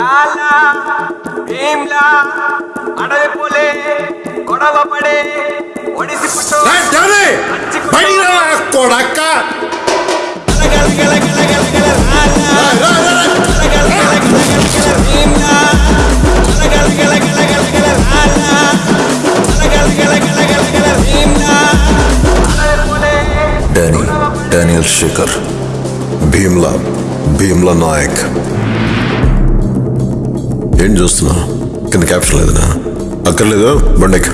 లాలా భీమ్లా అడవి పోలే గొడవ పడే ఒడిసి పుట్టు ఏయ్, డాడీ! బయటికి రా, కొడక్క ఏయ్, రా, రా, రా. Danny Daniel Shekhar Bheemla Bheemla Nayak ఏం చూస్తున్నా? కింద క్యాప్షన్ లేదనా? అక్కర్లేదు బండెక్